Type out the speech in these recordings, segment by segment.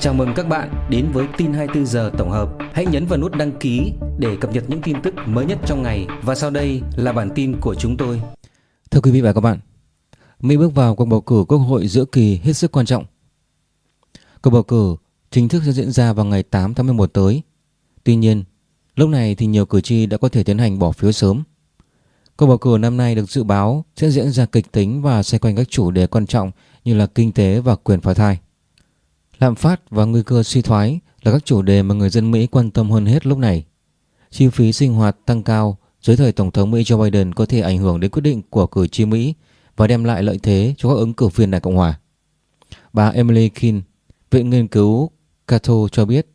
Chào mừng các bạn đến với tin 24 giờ tổng hợp. Hãy nhấn vào nút đăng ký để cập nhật những tin tức mới nhất trong ngày và sau đây là bản tin của chúng tôi. Thưa quý vị và các bạn, Mỹ bước vào cuộc bầu cử quốc hội giữa kỳ hết sức quan trọng. Cuộc bầu cử chính thức sẽ diễn ra vào ngày 8 tháng 11 tới. Tuy nhiên, lúc này thì nhiều cử tri đã có thể tiến hành bỏ phiếu sớm. Cuộc bầu cử năm nay được dự báo sẽ diễn ra kịch tính và xoay quanh các chủ đề quan trọng như là kinh tế và quyền phá thai. Lạm phát và nguy cơ suy thoái là các chủ đề mà người dân Mỹ quan tâm hơn hết lúc này. Chi phí sinh hoạt tăng cao dưới thời Tổng thống Mỹ Joe Biden có thể ảnh hưởng đến quyết định của cử tri Mỹ và đem lại lợi thế cho các ứng cử viên Đảng Cộng Hòa. Bà Emily King, Viện Nghiên cứu Cato cho biết,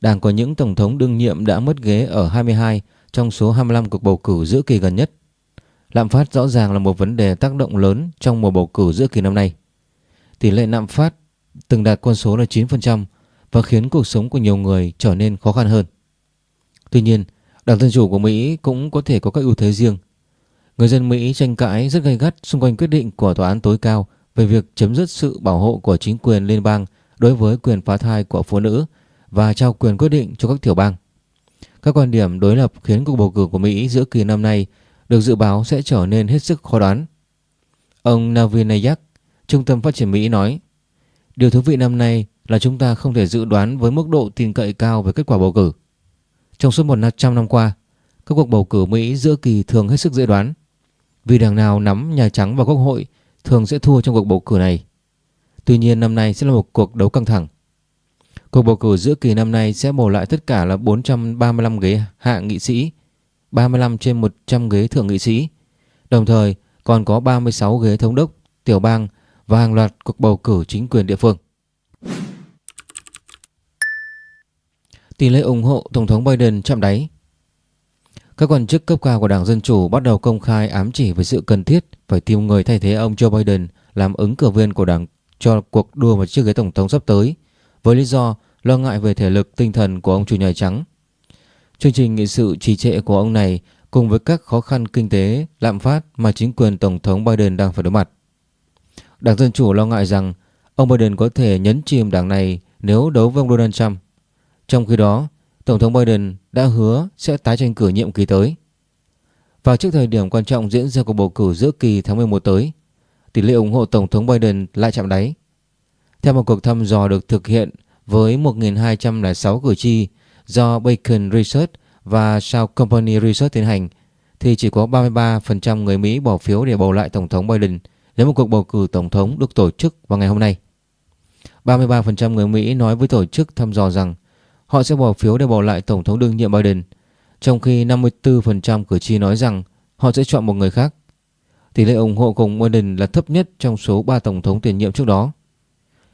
Đảng có những Tổng thống đương nhiệm đã mất ghế ở 22 trong số 25 cuộc bầu cử giữa kỳ gần nhất. Lạm phát rõ ràng là một vấn đề tác động lớn trong mùa bầu cử giữa kỳ năm nay. Tỷ lệ lạm phát từng đạt con số là 9% và khiến cuộc sống của nhiều người trở nên khó khăn hơn. Tuy nhiên, Đảng Dân Chủ của Mỹ cũng có thể có các ưu thế riêng. Người dân Mỹ tranh cãi rất gay gắt xung quanh quyết định của Tòa án tối cao về việc chấm dứt sự bảo hộ của chính quyền liên bang đối với quyền phá thai của phụ nữ và trao quyền quyết định cho các tiểu bang. Các quan điểm đối lập khiến cuộc bầu cử của Mỹ giữa kỳ năm nay được dự báo sẽ trở nên hết sức khó đoán. Ông Navin Nayak, Trung tâm Phát triển Mỹ nói Điều thú vị năm nay là chúng ta không thể dự đoán với mức độ tin cậy cao về kết quả bầu cử. Trong suốt 100 năm qua, các cuộc bầu cử Mỹ giữa kỳ thường hết sức dễ đoán. Vì đảng nào nắm Nhà Trắng và Quốc hội thường sẽ thua trong cuộc bầu cử này. Tuy nhiên năm nay sẽ là một cuộc đấu căng thẳng. Cuộc bầu cử giữa kỳ năm nay sẽ bầu lại tất cả là 435 ghế hạ nghị sĩ, 35 trên 100 ghế thượng nghị sĩ. Đồng thời còn có 36 ghế thống đốc, tiểu bang và hàng loạt cuộc bầu cử chính quyền địa phương. Tỷ lệ ủng hộ Tổng thống Biden chạm đáy Các quan chức cấp cao của Đảng Dân Chủ bắt đầu công khai ám chỉ về sự cần thiết phải tìm người thay thế ông Joe Biden làm ứng cử viên của Đảng cho cuộc đua vào chiếc ghế Tổng thống sắp tới với lý do lo ngại về thể lực tinh thần của ông chủ nhà trắng. Chương trình nghị sự trì trệ của ông này cùng với các khó khăn kinh tế, lạm phát mà chính quyền Tổng thống Biden đang phải đối mặt. Đảng Dân Chủ lo ngại rằng ông Biden có thể nhấn chìm đảng này nếu đấu với ông Donald Trump. Trong khi đó, Tổng thống Biden đã hứa sẽ tái tranh cử nhiệm kỳ tới. Vào trước thời điểm quan trọng diễn ra cuộc bầu cử giữa kỳ tháng 11 tới, tỷ lệ ủng hộ Tổng thống Biden lại chạm đáy. Theo một cuộc thăm dò được thực hiện với 1.206 cử tri do Bacon Research và South Company Research tiến hành, thì chỉ có 33% người Mỹ bỏ phiếu để bầu lại Tổng thống Biden – nếu một cuộc bầu cử tổng thống được tổ chức vào ngày hôm nay. 33% người Mỹ nói với tổ chức thăm dò rằng họ sẽ bỏ phiếu để bầu lại Tổng thống đương nhiệm Biden, trong khi 54% cử tri nói rằng họ sẽ chọn một người khác. Tỷ lệ ủng hộ cùng Biden là thấp nhất trong số 3 Tổng thống tiền nhiệm trước đó.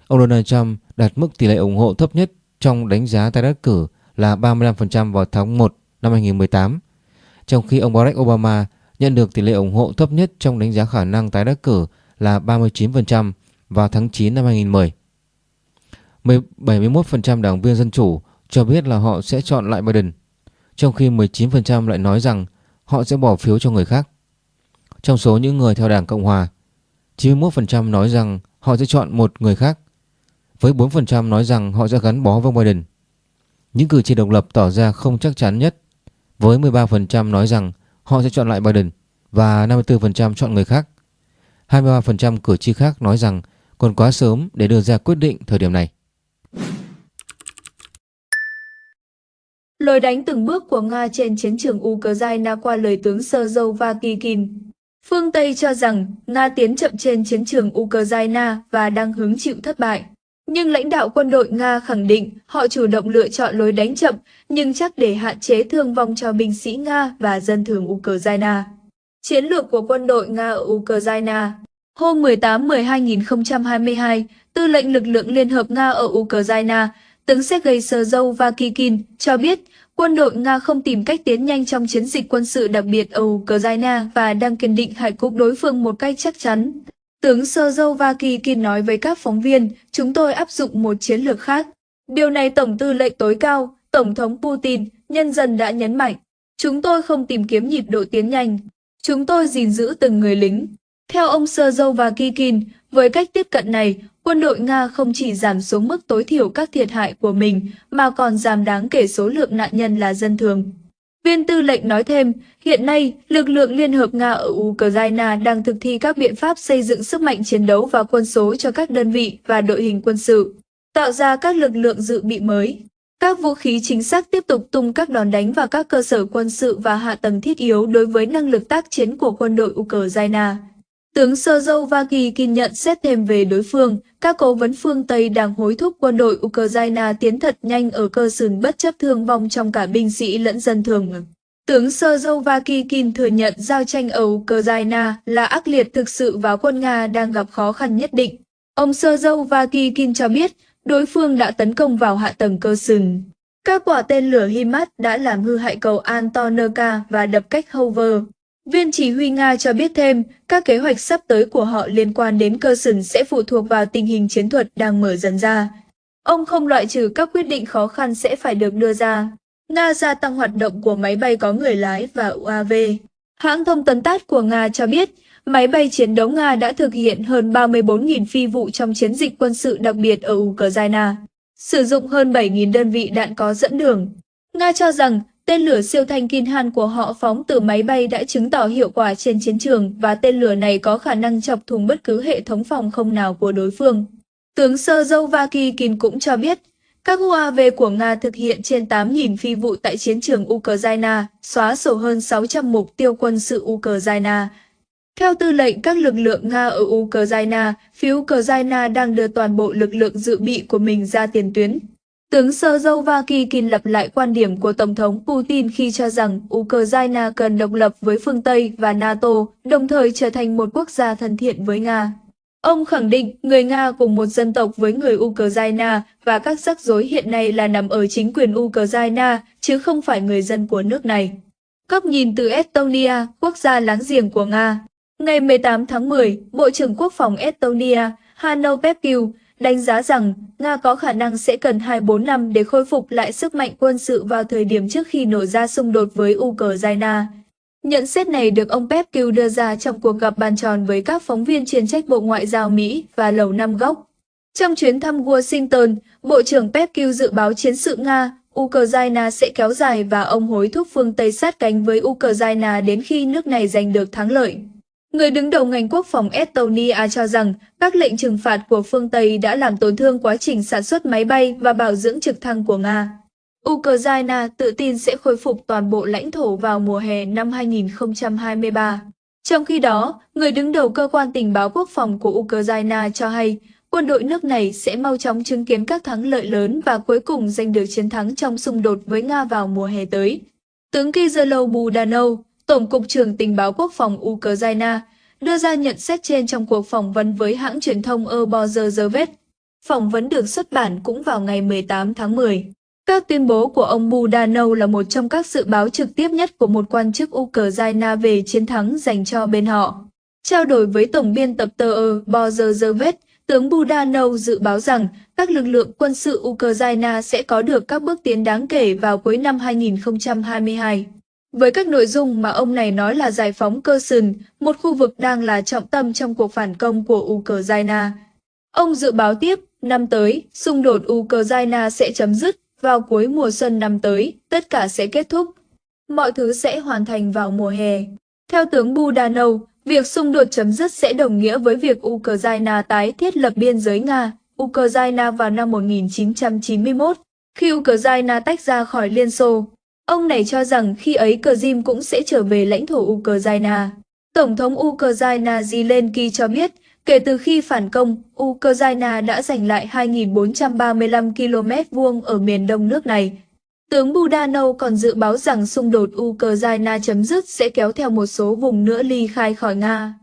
Ông Donald Trump đạt mức tỷ lệ ủng hộ thấp nhất trong đánh giá tái đắc cử là 35% vào tháng 1 năm 2018, trong khi ông Barack Obama nhận được tỷ lệ ủng hộ thấp nhất trong đánh giá khả năng tái đắc cử là 39% vào tháng 9 năm 2010. 71% đảng viên Dân Chủ cho biết là họ sẽ chọn lại Biden, trong khi 19% lại nói rằng họ sẽ bỏ phiếu cho người khác. Trong số những người theo đảng Cộng Hòa, 91% nói rằng họ sẽ chọn một người khác, với 4% nói rằng họ sẽ gắn bó với Biden. Những cử tri độc lập tỏ ra không chắc chắn nhất, với 13% nói rằng họ sẽ chọn lại Biden và 54% chọn người khác. 23% cử tri khác nói rằng còn quá sớm để đưa ra quyết định thời điểm này. Lời đánh từng bước của Nga trên chiến trường Ukraine qua lời tướng Sơ Vakikin. Phương Tây cho rằng Nga tiến chậm trên chiến trường Ukraine và đang hứng chịu thất bại. Nhưng lãnh đạo quân đội Nga khẳng định họ chủ động lựa chọn lối đánh chậm nhưng chắc để hạn chế thương vong cho binh sĩ Nga và dân thường Ukraine. Chiến lược của quân đội Nga ở Ukraine Hôm 18-10-2022, Tư lệnh lực lượng Liên hợp Nga ở Ukraine, tướng Sergei Sezov Vakikin cho biết quân đội Nga không tìm cách tiến nhanh trong chiến dịch quân sự đặc biệt ở Ukraine và đang kiên định hại cục đối phương một cách chắc chắn. Tướng Sezov Vakikin nói với các phóng viên, chúng tôi áp dụng một chiến lược khác. Điều này Tổng tư lệnh tối cao, Tổng thống Putin, nhân dân đã nhấn mạnh. Chúng tôi không tìm kiếm nhịp độ tiến nhanh. Chúng tôi gìn giữ từng người lính. Theo ông Sơ Dâu với cách tiếp cận này, quân đội Nga không chỉ giảm xuống mức tối thiểu các thiệt hại của mình, mà còn giảm đáng kể số lượng nạn nhân là dân thường. Viên tư lệnh nói thêm, hiện nay, lực lượng Liên hợp Nga ở Ukraine đang thực thi các biện pháp xây dựng sức mạnh chiến đấu và quân số cho các đơn vị và đội hình quân sự, tạo ra các lực lượng dự bị mới. Các vũ khí chính xác tiếp tục tung các đòn đánh vào các cơ sở quân sự và hạ tầng thiết yếu đối với năng lực tác chiến của quân đội Ukraine. Tướng Sơ Dâu Vaki kiên nhận xét thêm về đối phương, các cố vấn phương Tây đang hối thúc quân đội Ukraine tiến thật nhanh ở cơ sừng bất chấp thương vong trong cả binh sĩ lẫn dân thường. Tướng Sơ Dâu Vakikin thừa nhận giao tranh ở Ukraine là ác liệt thực sự và quân Nga đang gặp khó khăn nhất định. Ông Sơ Dâu Vakikin cho biết đối phương đã tấn công vào hạ tầng cơ sừng. Các quả tên lửa HIMARS đã làm hư hại cầu Antonovka và đập cách Hover. Viên chỉ huy Nga cho biết thêm, các kế hoạch sắp tới của họ liên quan đến cơ sừng sẽ phụ thuộc vào tình hình chiến thuật đang mở dần ra. Ông không loại trừ các quyết định khó khăn sẽ phải được đưa ra. Nga gia tăng hoạt động của máy bay có người lái và UAV. Hãng thông tấn TASS của Nga cho biết, máy bay chiến đấu Nga đã thực hiện hơn 34.000 phi vụ trong chiến dịch quân sự đặc biệt ở Ukraine, sử dụng hơn 7.000 đơn vị đạn có dẫn đường. Nga cho rằng tên lửa siêu thanh Kinhan của họ phóng từ máy bay đã chứng tỏ hiệu quả trên chiến trường và tên lửa này có khả năng chọc thủng bất cứ hệ thống phòng không nào của đối phương. Tướng Sơ Dâu Vaki Kin cũng cho biết, các UAV của Nga thực hiện trên 8.000 phi vụ tại chiến trường Ukraine, xóa sổ hơn 600 mục tiêu quân sự Ukraine. Theo tư lệnh các lực lượng Nga ở Ukraine, phía Ukraine đang đưa toàn bộ lực lượng dự bị của mình ra tiền tuyến. Tướng Sơ Dâu Vakikin lặp lại quan điểm của Tổng thống Putin khi cho rằng Ukraine cần độc lập với phương Tây và NATO, đồng thời trở thành một quốc gia thân thiện với Nga. Ông khẳng định người Nga cùng một dân tộc với người Ukraine và các rắc rối hiện nay là nằm ở chính quyền Ukraine, chứ không phải người dân của nước này. Góc nhìn từ Estonia, quốc gia láng giềng của Nga. Ngày 18 tháng 10, Bộ trưởng Quốc phòng Estonia, Hanno Pevkiu, đánh giá rằng Nga có khả năng sẽ cần 2-4 năm để khôi phục lại sức mạnh quân sự vào thời điểm trước khi nổ ra xung đột với Ukraine. Nhận xét này được ông Pevkiu đưa ra trong cuộc gặp bàn tròn với các phóng viên chuyên trách Bộ Ngoại giao Mỹ và Lầu Năm Góc. Trong chuyến thăm Washington, Bộ trưởng Pevkiu dự báo chiến sự Nga, Ukraine sẽ kéo dài và ông hối thúc phương Tây sát cánh với Ukraine đến khi nước này giành được thắng lợi. Người đứng đầu ngành quốc phòng Estonia cho rằng các lệnh trừng phạt của phương Tây đã làm tổn thương quá trình sản xuất máy bay và bảo dưỡng trực thăng của Nga. Ukraine tự tin sẽ khôi phục toàn bộ lãnh thổ vào mùa hè năm 2023. Trong khi đó, người đứng đầu cơ quan tình báo quốc phòng của Ukraine cho hay quân đội nước này sẽ mau chóng chứng kiến các thắng lợi lớn và cuối cùng giành được chiến thắng trong xung đột với Nga vào mùa hè tới. Tướng Kizelo Budanov, Tổng cục trưởng tình báo quốc phòng Ukraine, đưa ra nhận xét trên trong cuộc phỏng vấn với hãng truyền thông Obozer Phỏng vấn được xuất bản cũng vào ngày 18 tháng 10. Các tuyên bố của ông Budanov là một trong các dự báo trực tiếp nhất của một quan chức Ukraine về chiến thắng dành cho bên họ. Trao đổi với tổng biên tập tờ Obozer tướng Budanov dự báo rằng các lực lượng quân sự Ukraine sẽ có được các bước tiến đáng kể vào cuối năm 2022. Với các nội dung mà ông này nói là giải phóng cơ sừng, một khu vực đang là trọng tâm trong cuộc phản công của Ukraine. Ông dự báo tiếp, năm tới, xung đột Ukraine sẽ chấm dứt, vào cuối mùa xuân năm tới, tất cả sẽ kết thúc. Mọi thứ sẽ hoàn thành vào mùa hè. Theo tướng Budanov, việc xung đột chấm dứt sẽ đồng nghĩa với việc Ukraine tái thiết lập biên giới Nga, Ukraine vào năm 1991, khi Ukraine tách ra khỏi Liên Xô. Ông này cho rằng khi ấy cờ Jim cũng sẽ trở về lãnh thổ Ukraine. Tổng thống Ukraine Zelensky cho biết, kể từ khi phản công, Ukraine đã giành lại 2.435 km vuông ở miền đông nước này. Tướng Budanov còn dự báo rằng xung đột Ukraine chấm dứt sẽ kéo theo một số vùng nữa ly khai khỏi Nga.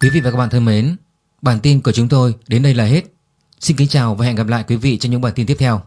Quý vị và các bạn thân mến, bản tin của chúng tôi đến đây là hết. Xin kính chào và hẹn gặp lại quý vị trong những bản tin tiếp theo.